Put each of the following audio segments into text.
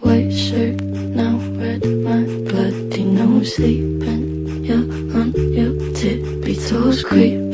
white shirt, now red, my bloody nose sleeping. You're on your tippy toes, creeping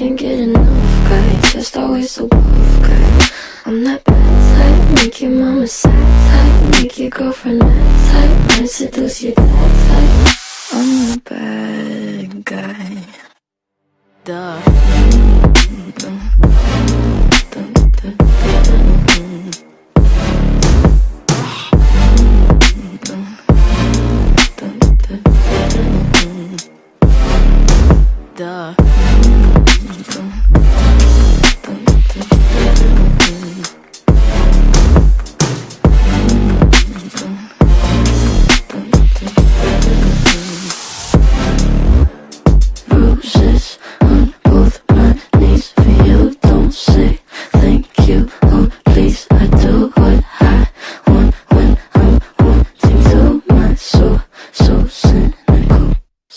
can't get enough guy, just always so buff guy. I'm that bad type, make your mama sad type, make your girlfriend mad type, might seduce your dad type. I'm the bad guy. Duh. Duh.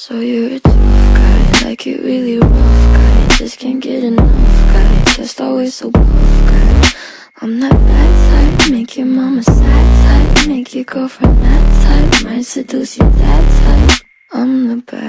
So you're a tough guy, like it really rough guy. Just can't get enough guy, just always so buff guy. I'm that bad type, make your mama sad type, make your girlfriend that type, might seduce you that type. I'm the bad